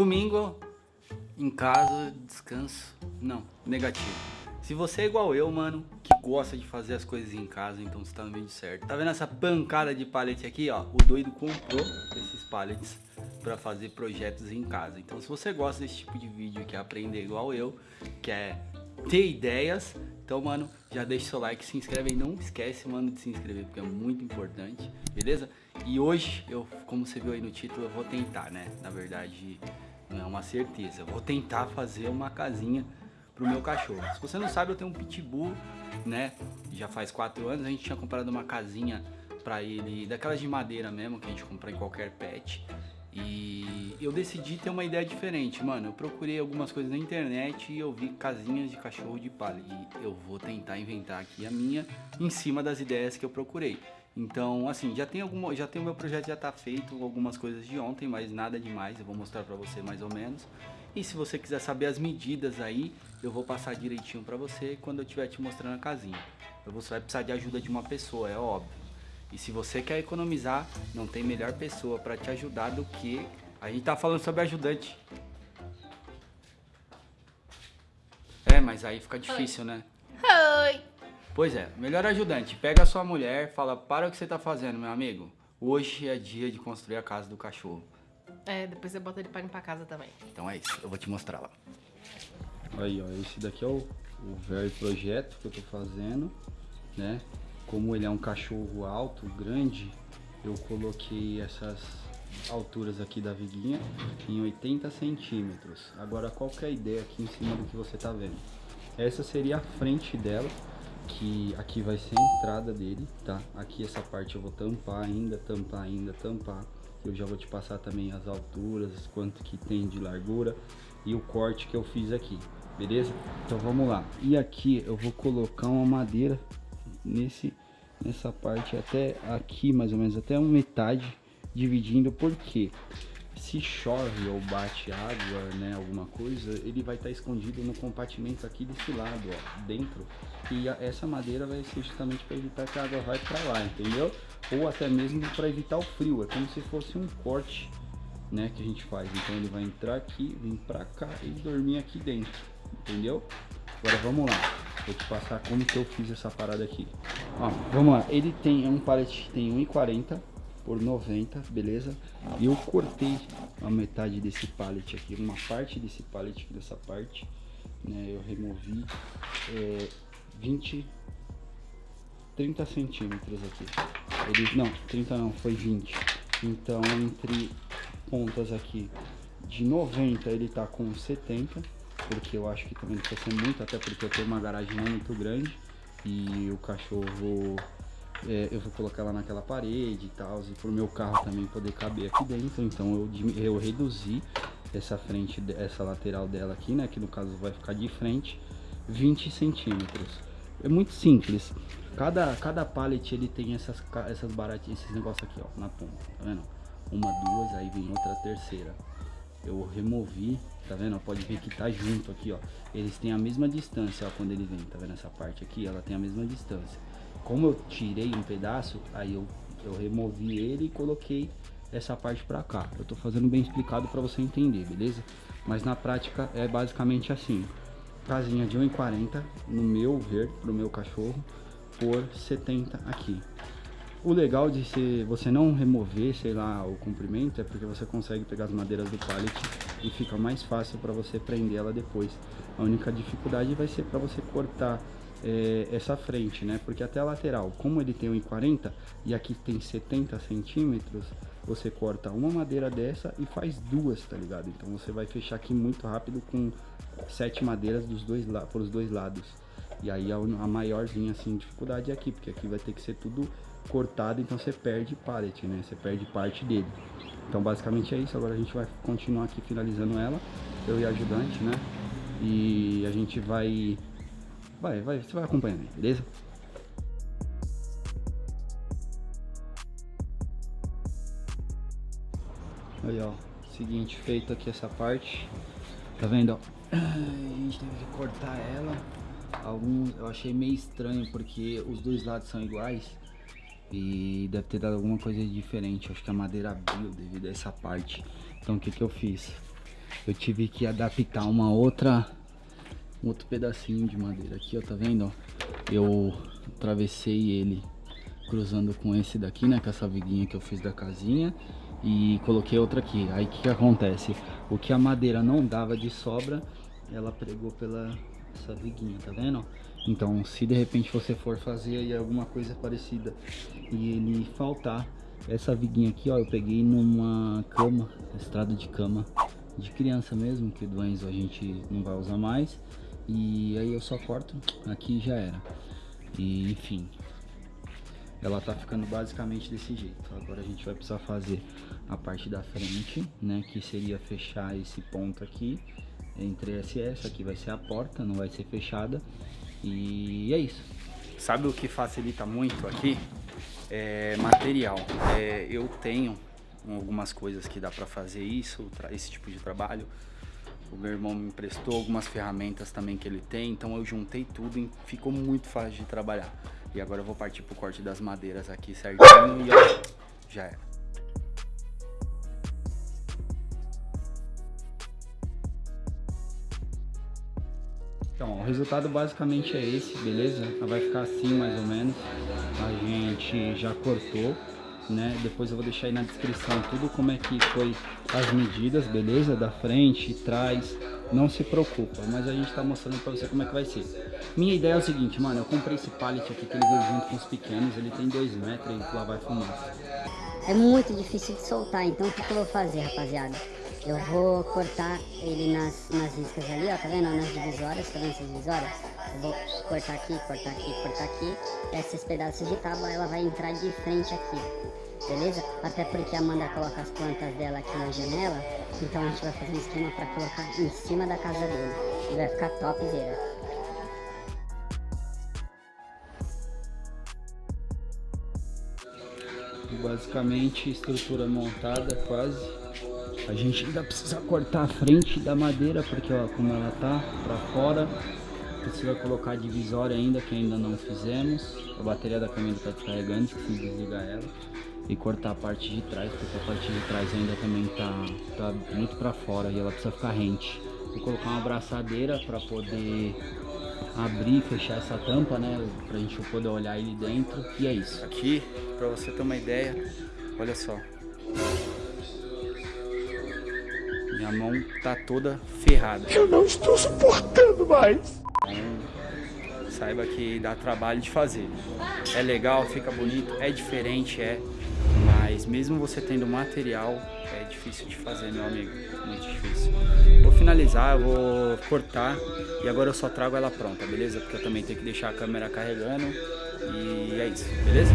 Domingo, em casa, descanso. Não, negativo. Se você é igual eu, mano, que gosta de fazer as coisas em casa, então você tá no vídeo certo. Tá vendo essa pancada de pallet aqui, ó? O doido comprou esses pallets para fazer projetos em casa. Então se você gosta desse tipo de vídeo, quer aprender igual eu, quer ter ideias, então, mano, já deixa seu like, se inscreve aí. Não esquece, mano, de se inscrever, porque é muito importante, beleza? E hoje, eu, como você viu aí no título, eu vou tentar, né? Na verdade, não é uma certeza. Vou tentar fazer uma casinha pro meu cachorro. Se você não sabe, eu tenho um pitbull, né? Já faz quatro anos, a gente tinha comprado uma casinha pra ele, daquelas de madeira mesmo, que a gente compra em qualquer pet. E eu decidi ter uma ideia diferente, mano. Eu procurei algumas coisas na internet e eu vi casinhas de cachorro de palha. E eu vou tentar inventar aqui a minha em cima das ideias que eu procurei. Então, assim, já tem alguma, já tem o meu projeto já tá feito, algumas coisas de ontem, mas nada demais. Eu vou mostrar pra você mais ou menos. E se você quiser saber as medidas aí, eu vou passar direitinho pra você quando eu estiver te mostrando a casinha. Você vai precisar de ajuda de uma pessoa, é óbvio. E se você quer economizar, não tem melhor pessoa para te ajudar do que... A gente tá falando sobre ajudante. É, mas aí fica difícil, Oi. né? Oi! Pois é, melhor ajudante. Pega a sua mulher, fala, para o que você tá fazendo, meu amigo. Hoje é dia de construir a casa do cachorro. É, depois você bota ele para ir pra casa também. Então é isso, eu vou te mostrar lá. Aí, ó, esse daqui é o, o velho projeto que eu tô fazendo, né? como ele é um cachorro alto, grande, eu coloquei essas alturas aqui da viguinha em 80 centímetros. Agora qual que é a ideia aqui em cima do que você tá vendo? Essa seria a frente dela, que aqui vai ser a entrada dele, tá? Aqui essa parte eu vou tampar ainda, tampar ainda, tampar. Eu já vou te passar também as alturas, quanto que tem de largura e o corte que eu fiz aqui, beleza? Então vamos lá. E aqui eu vou colocar uma madeira nesse nessa parte até aqui mais ou menos até metade dividindo porque se chove ou bate água né alguma coisa ele vai estar tá escondido no compartimento aqui desse lado ó dentro. E a, essa madeira vai ser justamente para evitar que a água vai para lá entendeu? Ou até mesmo para evitar o frio é como se fosse um corte né que a gente faz. Então ele vai entrar aqui vir para cá e dormir aqui dentro entendeu? Agora vamos lá. Vou te passar como que eu fiz essa parada aqui. Ó, vamos lá. Ele tem um pallet que tem 1,40 por 90, beleza? E eu cortei a metade desse pallet aqui, uma parte desse pallet aqui, dessa parte, né? Eu removi é, 20, 30 centímetros aqui. Não, 30 não, foi 20. Então, entre pontas aqui de 90, ele tá com 70 porque eu acho que também precisa ser muito, até porque eu tenho uma garagem não muito grande e o cachorro é, eu vou colocar lá naquela parede e tal, e pro meu carro também poder caber aqui dentro, então eu, eu reduzi essa frente, essa lateral dela aqui, né, que no caso vai ficar de frente, 20 centímetros. É muito simples. Cada, cada pallet ele tem essas, essas baratinhas, esses negócios aqui, ó, na ponta, tá vendo? Uma, duas, aí vem outra terceira eu removi, tá vendo? Pode ver que tá junto aqui, ó. Eles têm a mesma distância, ó, quando ele vem, tá vendo? Essa parte aqui, ela tem a mesma distância. Como eu tirei um pedaço, aí eu, eu removi ele e coloquei essa parte pra cá. Eu tô fazendo bem explicado pra você entender, beleza? Mas na prática é basicamente assim. Casinha de 1,40 no meu ver, pro meu cachorro, por 70 aqui. O legal de você não remover, sei lá, o comprimento é porque você consegue pegar as madeiras do pallet e fica mais fácil para você prender ela depois. A única dificuldade vai ser para você cortar é, essa frente, né? Porque até a lateral, como ele tem 1,40 e aqui tem 70 centímetros, você corta uma madeira dessa e faz duas, tá ligado? Então você vai fechar aqui muito rápido com sete madeiras dos dois, por os dois lados. E aí a, a maiorzinha assim dificuldade é aqui, porque aqui vai ter que ser tudo cortado, então você perde pallet, né? Você perde parte dele. Então basicamente é isso, agora a gente vai continuar aqui finalizando ela, eu e a ajudante, né? E a gente vai... Vai, vai, você vai acompanhando aí, beleza? Aí ó, seguinte, feito aqui essa parte, tá vendo ó? A gente teve que cortar ela, alguns eu achei meio estranho porque os dois lados são iguais e deve ter dado alguma coisa diferente. Acho que a madeira abriu devido a essa parte. Então o que que eu fiz? eu tive que adaptar uma outra, um outro pedacinho de madeira aqui, ó, tá vendo? ó? Eu atravessei ele cruzando com esse daqui, né, com essa viguinha que eu fiz da casinha e coloquei outra aqui. Aí o que, que acontece? O que a madeira não dava de sobra, ela pregou pela essa viguinha, tá vendo? Então, se de repente você for fazer aí alguma coisa parecida e ele faltar, essa viguinha aqui, ó, eu peguei numa cama, estrada de cama de criança mesmo, que do Enzo a gente não vai usar mais. E aí eu só corto, aqui já era. E enfim, ela tá ficando basicamente desse jeito. Agora a gente vai precisar fazer a parte da frente, né, que seria fechar esse ponto aqui entre essa e essa, aqui vai ser a porta, não vai ser fechada. E é isso. Sabe o que facilita muito aqui? É material. É, eu tenho algumas coisas que dá para fazer isso, esse tipo de trabalho. O meu irmão me emprestou algumas ferramentas também que ele tem, então eu juntei tudo e ficou muito fácil de trabalhar. E agora eu vou partir pro corte das madeiras aqui certinho e ó, já é. Então, o resultado basicamente é esse, beleza? Vai ficar assim mais ou menos. A gente já cortou, né? Depois eu vou deixar aí na descrição tudo como é que foi as medidas, beleza? Da frente, trás, não se preocupa, mas a gente tá mostrando pra você como é que vai ser. Minha ideia é o seguinte, mano, eu comprei esse pallet aqui que ele veio junto com os pequenos, ele tem 2 metros e lá vai fumaça. É muito difícil de soltar, então o que, que eu vou fazer, rapaziada? Eu vou cortar ele nas, nas riscas ali, ó, tá vendo? Nas divisórias, tá vendo essas divisórias? Vou cortar aqui, cortar aqui, cortar aqui. Esses pedaços de tábua, ela vai entrar de frente aqui, beleza? Até porque a Amanda coloca as plantas dela aqui na janela, então a gente vai fazer um esquema pra colocar em cima da casa dele. E vai ficar topzera. Basicamente, estrutura montada quase. A gente ainda precisa cortar a frente da madeira, porque ó, como ela tá pra fora, precisa colocar a divisória ainda, que ainda não fizemos. A bateria da câmera tá descarregando, esqueci de desligar ela. E cortar a parte de trás, porque a parte de trás ainda também tá, tá muito pra fora e ela precisa ficar rente. Vou colocar uma abraçadeira para poder abrir e fechar essa tampa, né? Pra gente poder olhar ele dentro. E é isso. Aqui, pra você ter uma ideia, olha só. Minha mão tá toda ferrada. Eu não estou suportando mais. Então, saiba que dá trabalho de fazer. É legal, fica bonito, é diferente, é. Mas mesmo você tendo material, é difícil de fazer, meu amigo. Muito difícil. Vou finalizar, vou cortar e agora eu só trago ela pronta, beleza? Porque eu também tenho que deixar a câmera carregando e é isso, beleza?